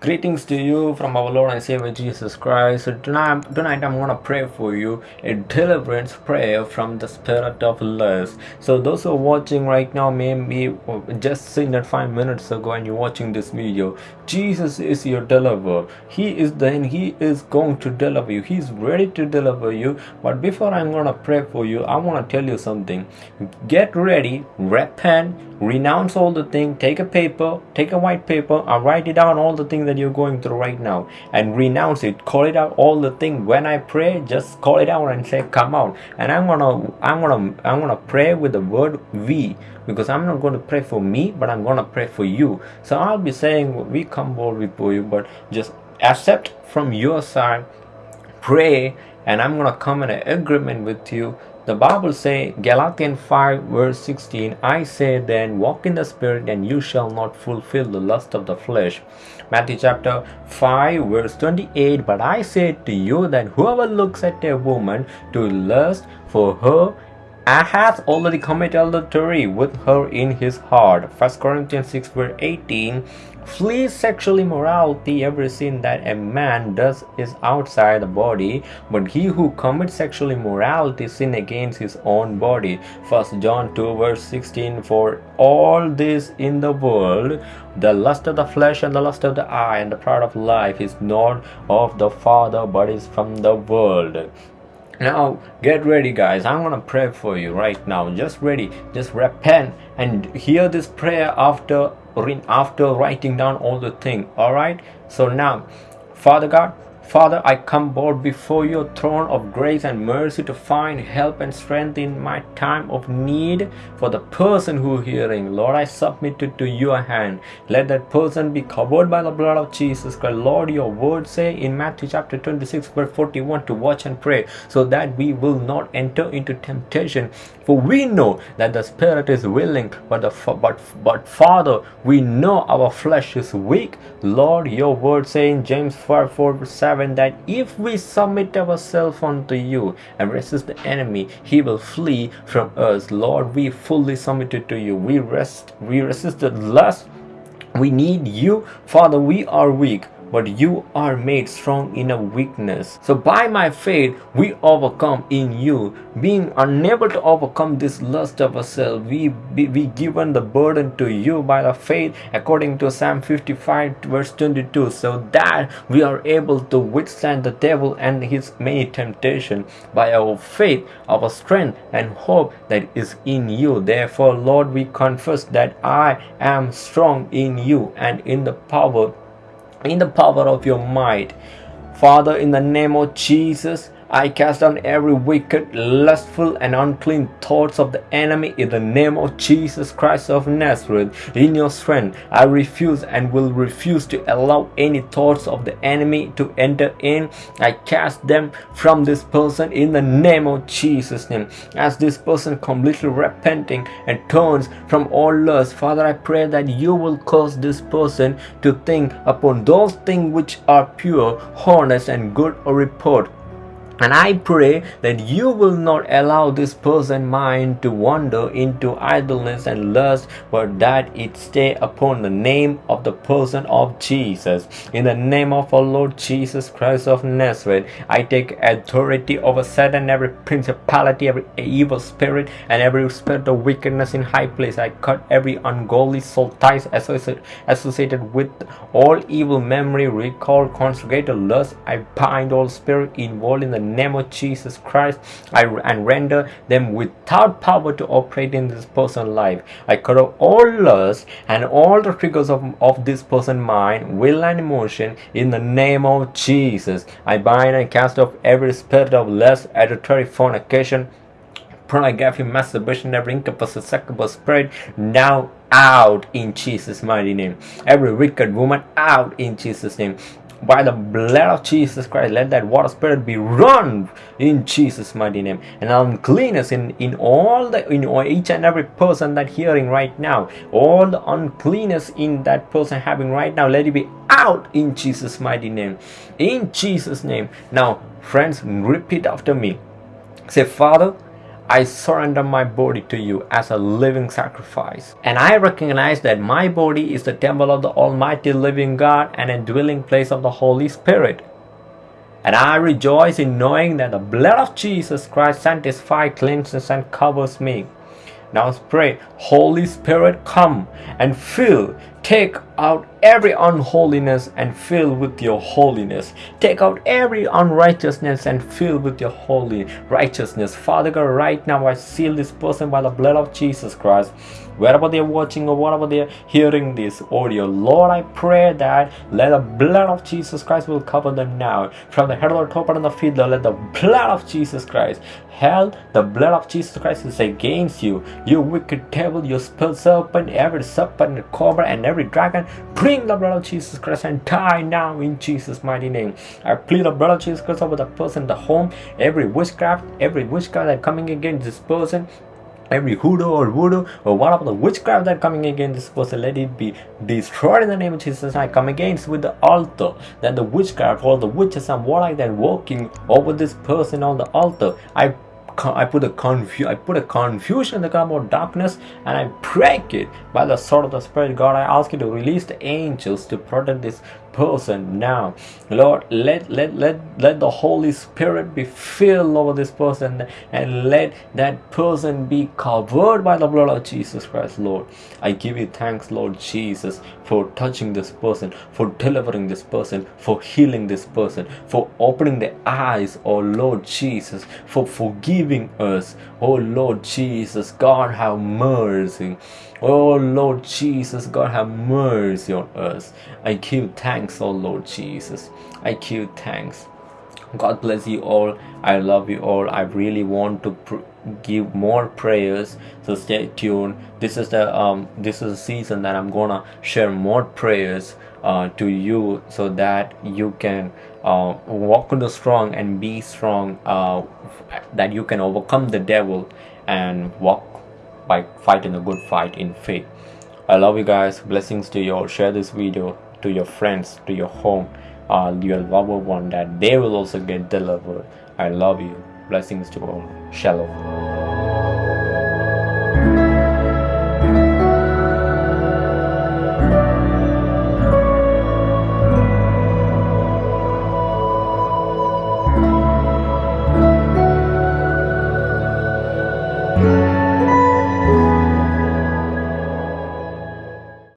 Greetings to you from our Lord and Savior Jesus Christ. So tonight, tonight I'm gonna pray for you a deliverance prayer from the spirit of lust. So those who are watching right now, maybe just seen that five minutes ago, and you're watching this video. Jesus is your deliverer. He is then He is going to deliver you. He's ready to deliver you. But before I'm gonna pray for you, I wanna tell you something. Get ready, repent, renounce all the thing. Take a paper, take a white paper, and write it down all the things that you're going through right now and renounce it. Call it out all the thing. When i pray just call it out and say come out. And i'm gonna i'm gonna i'm gonna pray with the word we because i'm not going to pray for me but i'm to pray for you. So i'll be saying we come bold before you but just accept from your side pray and i'm to come in an agreement with you the Bible say Galatians 5 verse 16 I say then walk in the spirit and you shall not fulfill the lust of the flesh. Matthew chapter 5 verse 28 But I say to you that whoever looks at a woman to lust for her hath already committed adultery with her in his heart. 1 Corinthians 6 verse 18 Flee sexual immorality. Every sin that a man does is outside the body, but he who commits sexual immorality sin against his own body. 1 John 2 verse 16 For all this in the world, the lust of the flesh and the lust of the eye and the pride of life is not of the Father, but is from the world now get ready guys. I'm gonna pray for you right now. Just ready. Just repent and hear this prayer after after writing down all the thing. All right? So now father god Father, I come bold before your throne of grace and mercy to find help and strength in my time of need for the person who hearing. Lord, I submit it to your hand. Let that person be covered by the blood of Jesus Christ. Lord, your word say in Matthew chapter 26 verse 41 to watch and pray so that we will not enter into temptation. For we know that the spirit is willing, but the but but Father, we know our flesh is weak. Lord, your word say in James 4 4 7 that if we submit ourselves unto you and resist the enemy, he will flee from us. Lord, we fully submitted to you. We rest, we resisted lust. We need you. Father, we are weak but you are made strong in a weakness. So by my faith, we overcome in you. Being unable to overcome this lust of ourselves, we be, we given the burden to you by the faith according to Psalm 55 verse 22 so that we are able to withstand the devil and his many temptations by our faith, our strength and hope that is in you. Therefore, Lord, we confess that I am strong in you and in the power in the power of your might. Father, in the name of Jesus, I cast down every wicked, lustful, and unclean thoughts of the enemy in the name of Jesus Christ of Nazareth. In your strength, I refuse and will refuse to allow any thoughts of the enemy to enter in. I cast them from this person in the name of Jesus' name. As this person completely repenting and turns from all lust, Father, I pray that you will cause this person to think upon those things which are pure, honest, and good a report and I pray that you will not allow this person mind to wander into idleness and lust, but that it stay upon the name of the person of Jesus. In the name of our Lord Jesus Christ of Nazareth, I take authority over Satan, every principality, every evil spirit, and every spirit of wickedness in high place. I cut every ungodly soul ties associated with all evil memory, recall, conjugated lust. I bind all spirit involved in the name of Jesus Christ I, and render them without power to operate in this person's life. I cut off all lust and all the triggers of, of this person's mind, will and emotion in the name of Jesus. I bind and cast off every spirit of lust, adultery, fornication, pornography, masturbation, every incapacitable spirit now out in Jesus' mighty name. Every wicked woman out in Jesus' name by the blood of Jesus Christ, let that water spirit be run in Jesus' mighty name. And uncleanness in, in all the in each and every person that hearing right now, all the uncleanness in that person having right now, let it be out in Jesus' mighty name. In Jesus' name. Now, friends, repeat after me. Say, Father, I surrender my body to you as a living sacrifice. And I recognize that my body is the temple of the Almighty living God and a dwelling place of the Holy Spirit. And I rejoice in knowing that the blood of Jesus Christ sanctifies, cleanses, and covers me. Now pray. Holy Spirit, come and fill, take out every unholiness and fill with your holiness. Take out every unrighteousness and fill with your holy righteousness. Father God, right now I seal this person by the blood of Jesus Christ. Wherever they're watching or whatever they're hearing this audio, Lord, I pray that let the blood of Jesus Christ will cover them now. From the head of the top and the feet, let the blood of Jesus Christ. Hell, the blood of Jesus Christ is against you. You wicked devil, you serpent, every serpent, cobra, and every dragon. Bring the blood of Jesus Christ and die now in Jesus' mighty name. I plead the blood of Jesus Christ over the person, the home, every witchcraft, every witchcraft that coming against this person, every hoodoo or voodoo or whatever the witchcraft that coming against this person let it be destroyed in the name of jesus i come against with the altar that the witchcraft all the witches and warlock that walking over this person on the altar i I put a confu I put a confusion in the realm of darkness and I break it by the sword of the Spirit. God, I ask you to release the angels to protect this person now. Lord let let let let the holy spirit be filled over this person and let that person be covered by the blood of jesus christ lord. I give you thanks lord jesus for touching this person for delivering this person for healing this person for opening the eyes oh lord jesus for forgiving us. Oh lord jesus god have mercy Oh Lord Jesus, God have mercy on us. I give thanks, oh Lord Jesus. I give thanks. God bless you all. I love you all. I really want to give more prayers. So stay tuned. This is the um this is a season that I'm gonna share more prayers uh, to you so that you can uh, walk in the strong and be strong. Uh, that you can overcome the devil and walk by fighting a good fight in faith. I love you guys. Blessings to you all. Share this video to your friends, to your home, uh, your loved one that they will also get delivered. I love you. Blessings to all. Shalom.